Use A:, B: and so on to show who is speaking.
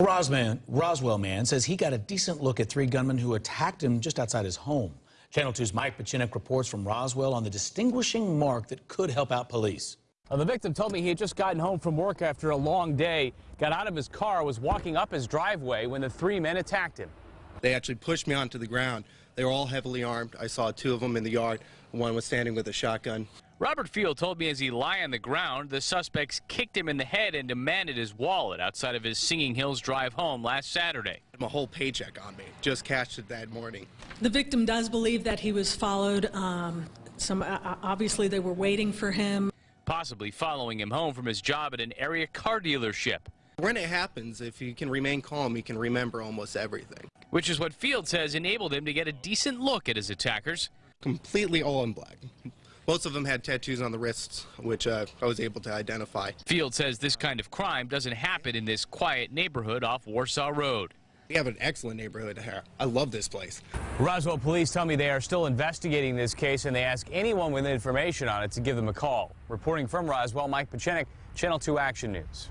A: Rosman, Roswell man says he got a decent look at three gunmen who attacked him just outside his home. Channel 2's Mike Petchenik reports from Roswell on the distinguishing mark that could help out police.
B: Well, the victim told me he had just gotten home from work after a long day, got out of his car, was walking up his driveway when the three men attacked him.
C: They actually pushed me onto the ground. They were all heavily armed. I saw two of them in the yard. One was standing with a shotgun.
B: Robert Field told me as he lay on the ground, the suspects kicked him in the head and demanded his wallet outside of his Singing Hills drive home last Saturday.
C: My whole paycheck on me. Just cashed it that morning.
D: The victim does believe that he was followed. Um, some uh, obviously they were waiting for him.
B: Possibly following him home from his job at an area car dealership.
C: When it happens, if you can remain calm, you can remember almost everything.
B: Which is what Field says enabled him to get a decent look at his attackers.
C: Completely all in black. Most of them had tattoos on the wrists, which uh, I was able to identify.
B: Field says this kind of crime doesn't happen in this quiet neighborhood off Warsaw Road.
C: We have an excellent neighborhood here. I love this place.
B: Roswell police tell me they are still investigating this case and they ask anyone with information on it to give them a call. Reporting from Roswell, Mike Petchenik, Channel 2 Action News.